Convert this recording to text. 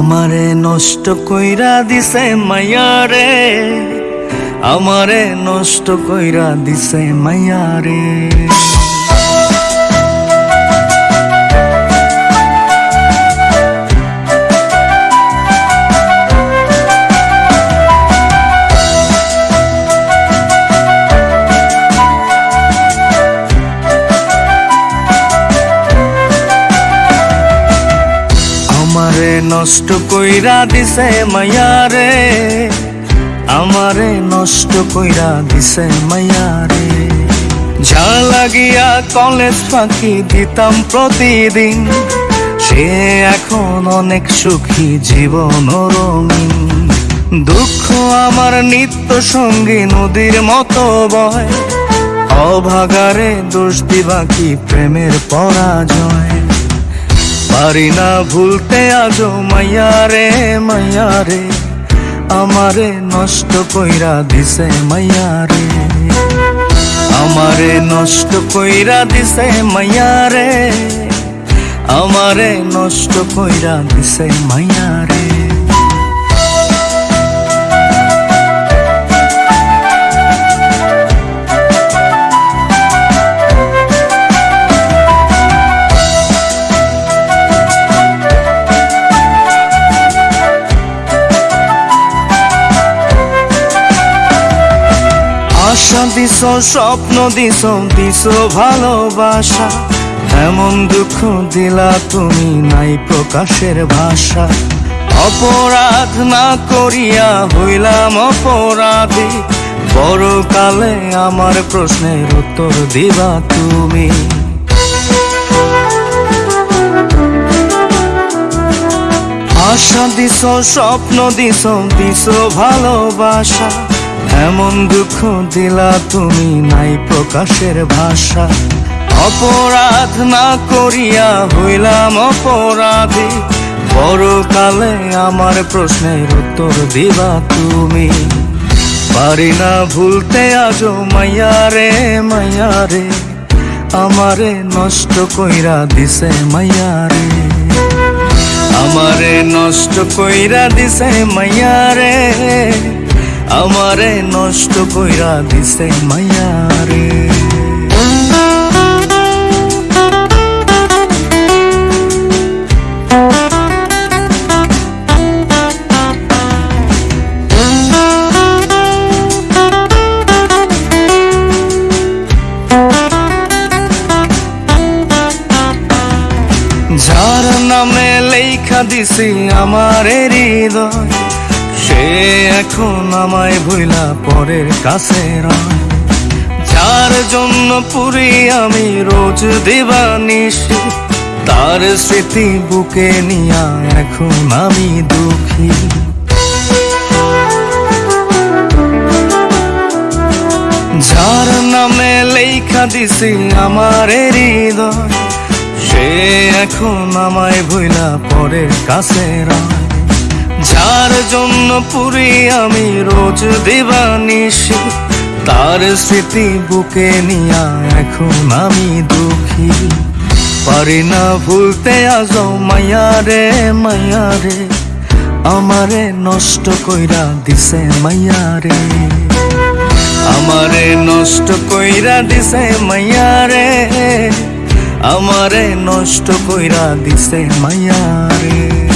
আমারে নষ্ট কইরা দিছে মায়ারে আমারে নষ্ট কইরা দিছে মায়ারে নষ্ট কইরা দিছে মায়ারে আমারে নষ্ট কইরা দিছে মায়ারে যা লাগিয়া কলেজ ফাঁকি দিতাম প্রতিদিন, সে এখন অনেক সুখী জীবন রঙিন। দুঃখ আমার নিত্য সঙ্গী নদীর মতো বয়। অভাগারে দোষ দিবা কি প্রেমের পরাজয়? পারি না ভুলতে আজো মাইয়ারে মাইয়ারে আমারে নষ্ট কইরা দিছে মাইয়া রে। আমারে নষ্ট কইরা দিছে মাইয়ারে আমারে নষ্ট কইরা দিছে মাইয়ারে আশা দিছ স্বপ্ন দিছ দিছ ভালোবাসা। এমন দুঃখ দিলা তুমি নাই প্রকাশের ভাষা। অপরাধ না করিয়া হইলাম অপরাধী। বড় কালে আমার প্রশ্নের উত্তর দিবা তুমি। আশা দিছ, স্বপ্ন দিছ দিছ ভালোবাসা। এমন দুঃখ দিলা তুমি নাই প্রকাশের ভাষা। অপরাধ না করিয়া হইলাম অপরাধী। বড় কালে আমার প্রশ্নের উত্তর দিবা তুমি। পারি না ভুলতে আজো মাইয়ারে মাইয়ারে আমারে নষ্ট কইরা দিছে মাইয়ারে আমারে নষ্ট কইরা দিছে মাইয়ারে আমারে নষ্ট কইরা দিছে মাইয়ারে। যার নামে লেখা দিছি আমার হৃদয় সে এখন আমায় ভুলা পরের কাছে রয়। যার জন্য পুরি আমি রোজ দিবানিসি তার স্মৃতি বুকে নিয়া এখন আমি দুঃখী। যার নামে লেখা দিছি আমার হৃদয়, সে এখন আমায় ভুলা পরের কাছে রয়। জন্য পুরি আমি রোজ দিবানিসি তার স্মৃতি বুকে নিয়া এখন আমি দুঃখী। পারি না ভুলতে আজ মায়ারে মায়ারে আমারে নষ্ট কইরা দিছে মায়ারে আমারে নষ্ট কইরা দিছে মায়ারে আমারে নষ্ট কইরা দিছে মায়ারে